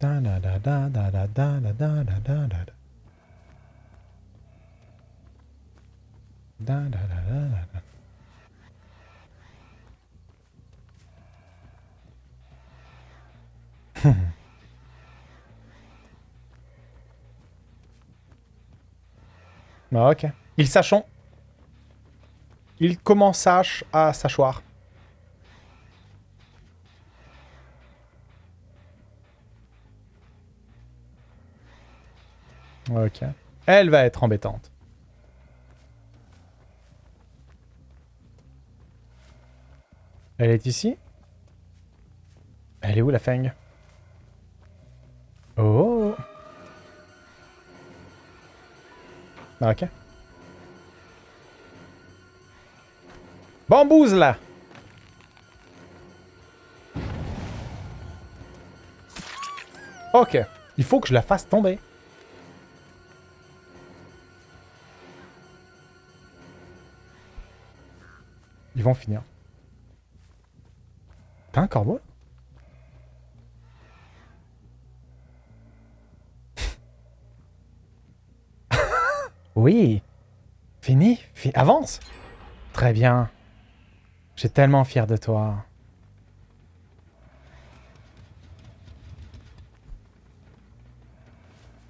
Da da da da da da da da da da da da. Da da da da da da. Ah, ok. Il sachant. Il commence à sachoir. Ok. Elle va être embêtante. Elle est ici? Elle est où la feng Oh Ok. Bambouze là Ok. Il faut que je la fasse tomber. Ils vont finir. T'as un corbeau Oui. Fini, Avance Très bien. J'ai tellement fier de toi.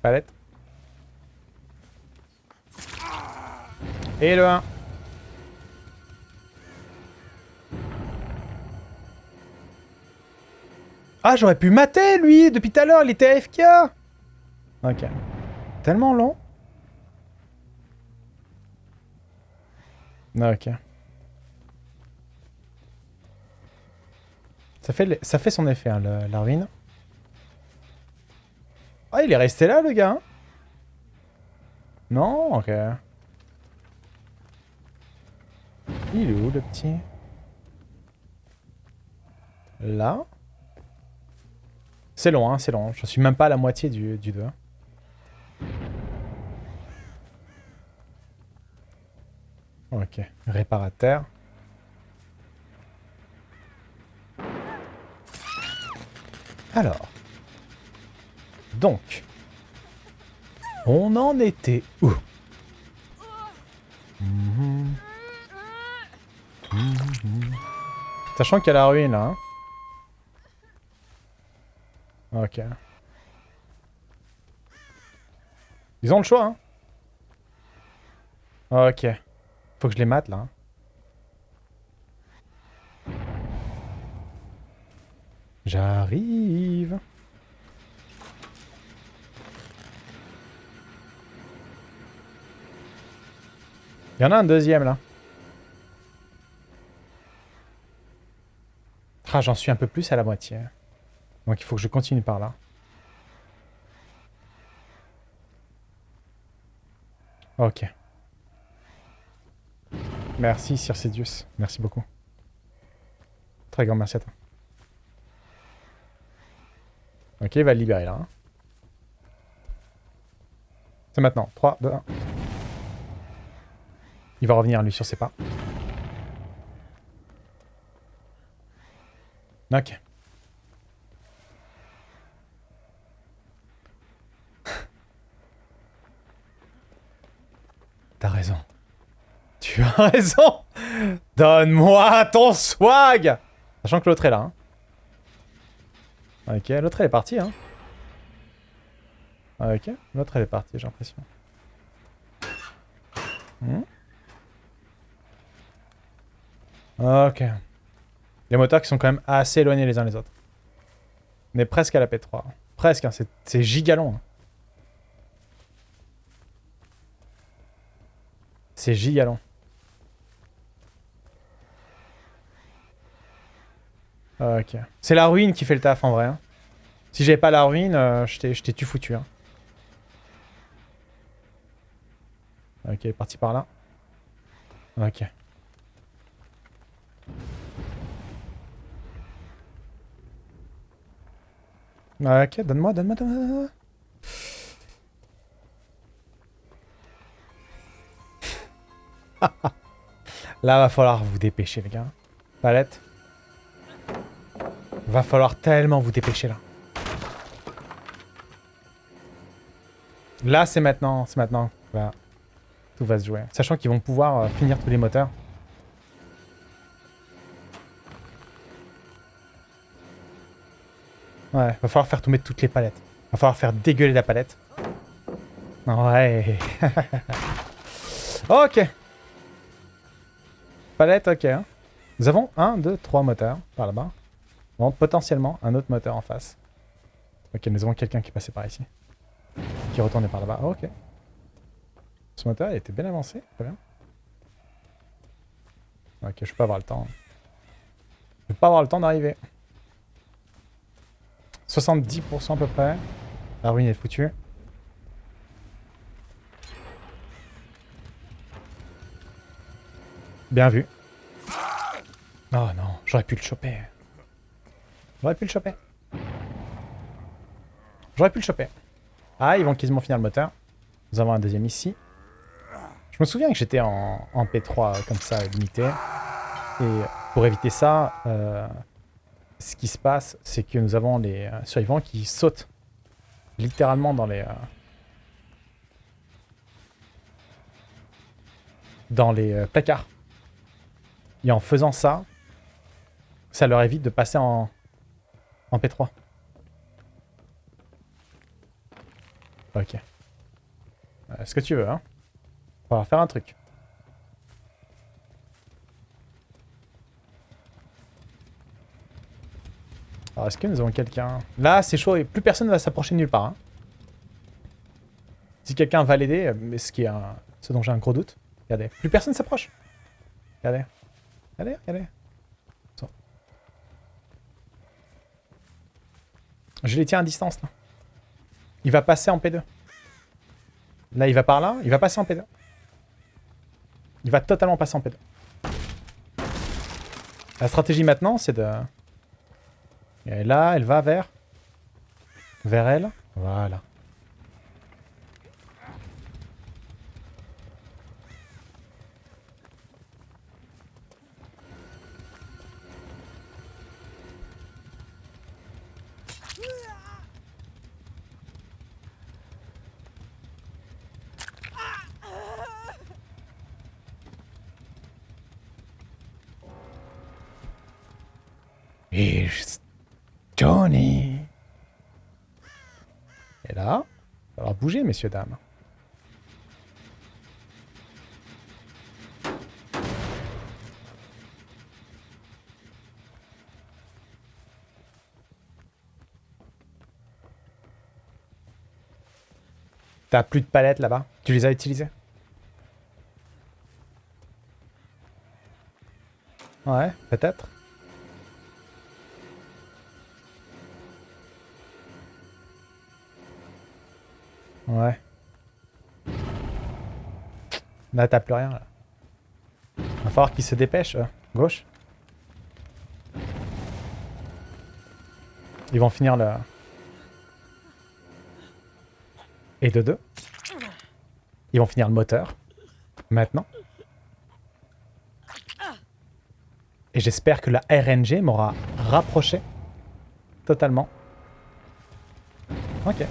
Palette. Et le 1. Ah, j'aurais pu mater, lui Depuis tout à l'heure, il était AFK Ok. Tellement long. Ok. Ça fait, ça fait son effet, hein, la ruine. Ah, il est resté là, le gars hein? Non Ok. Il est où, le petit? Là? C'est long, hein, c'est long. Je suis même pas à la moitié du, du 2. Ok, réparateur. Alors. Donc. On en était où? Sachant qu'il y a la ruine là. Hein. Ok. Ils ont le choix, hein. Ok. Faut que je les mate, là. J'arrive. Il y en a un deuxième, là. Ah, j'en suis un peu plus à la moitié. Donc il faut que je continue par là. Ok. Merci Circedius. Merci beaucoup. Très grand merci à toi. Ok, il va le libérer là. Hein. C'est maintenant. 3, 2, 1. Il va revenir lui sur ses pas. Ok. T'as raison. Tu as raison Donne-moi ton swag Sachant que l'autre est là. Hein. Ok, l'autre elle est partie. Hein. Ok, l'autre elle est partie, j'ai l'impression. Hmm. Ok. Les moteurs qui sont quand même assez éloignés les uns les autres. On est presque à la P3. Presque, hein, c'est gigalon. Hein. C'est gigalon. Ok. C'est la ruine qui fait le taf en vrai. Hein. Si j'avais pas la ruine, euh, je t'ai tu foutu. Hein. Ok, parti par là. Ok. Ok, donne-moi, donne-moi, donne-moi. Là, va falloir vous dépêcher, les gars. Palette. Va falloir tellement vous dépêcher, là. Là, c'est maintenant. C'est maintenant. Tout va se jouer. Sachant qu'ils vont pouvoir euh, finir tous les moteurs. Ouais, va falloir faire tomber toutes les palettes. Va falloir faire dégueuler la palette. Ouais. ok. Palette, ok. Hein. Nous avons un, deux, trois moteurs par là-bas. Potentiellement un autre moteur en face. Ok, nous avons quelqu'un qui est passé par ici. Qui retournait par là-bas. ok. Ce moteur, il était bien avancé. Très bien. Ok, je peux pas avoir le temps. Je peux pas avoir le temps d'arriver. 70% à peu près. La ruine est foutue. Bien vu. Oh non, j'aurais pu le choper. J'aurais pu le choper. J'aurais pu le choper. Ah, ils vont quasiment finir le moteur. Nous avons un deuxième ici. Je me souviens que j'étais en, P3 comme ça, limité. Et pour éviter ça, euh, ce qui se passe, c'est que nous avons les euh, survivants qui sautent littéralement dans les... Euh, dans les placards. Et en faisant ça, ça leur évite de passer en, en P3. Ok. Est-ce que tu veux, hein On va faire un truc. Alors, est-ce que nous avons quelqu'un? Là, c'est chaud et plus personne ne va s'approcher nulle part. Hein. Si quelqu'un va l'aider, mais ce qui est ce dont j'ai un gros doute, regardez, plus personne s'approche. Regardez. Regardez, regardez. Je les tiens à distance, là. Il va passer en P2. Là, il va par là. Il va passer en P2. Il va totalement passer en P2. La stratégie maintenant, c'est de... Et là, elle va vers... Vers elle. Voilà. Et là, il va bouger, messieurs, dames. T'as plus de palettes là-bas? Tu les as utilisées? Ouais, peut-être. Ouais. Là, t'as plus rien, là. Va falloir qu'il se dépêche. Euh, gauche. Ils vont finir le... Et de deux. Ils vont finir le moteur. Maintenant. Et j'espère que la RNG m'aura rapproché. Totalement. Ok.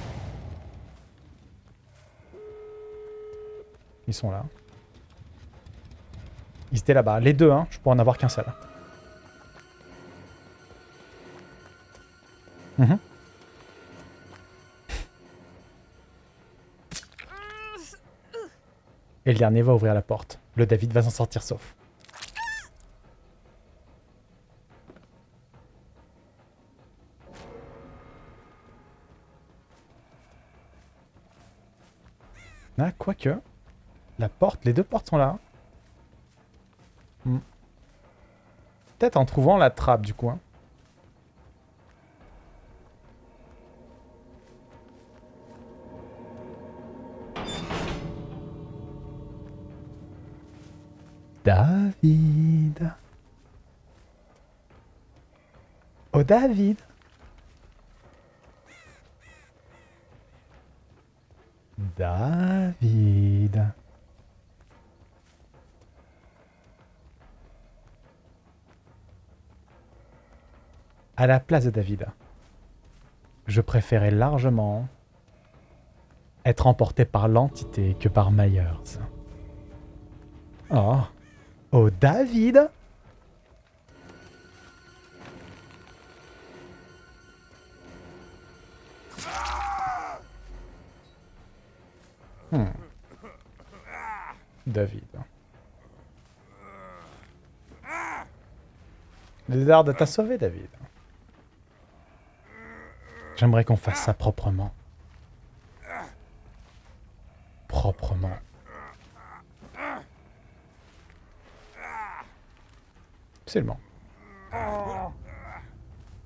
Ils sont là. Ils étaient là-bas. Les deux, hein. Je pourrais en avoir qu'un seul. Mhm. Et le dernier va ouvrir la porte. Le David va s'en sortir sauf. Ah, quoique... La porte, les deux portes sont là. Hmm. Peut-être en trouvant la trappe du coup. David. Oh David. David. À la place de David, je préférais largement être emporté par l'entité que par Myers. Oh. Oh, David Hmm. David. Lézard t'a sauvé, David. J'aimerais qu'on fasse ça proprement. Proprement. Absolument.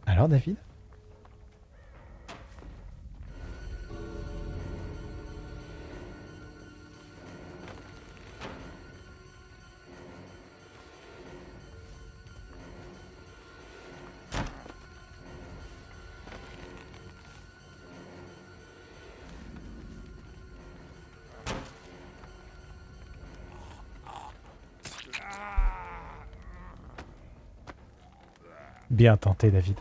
Alors, David? Bien tenté, David.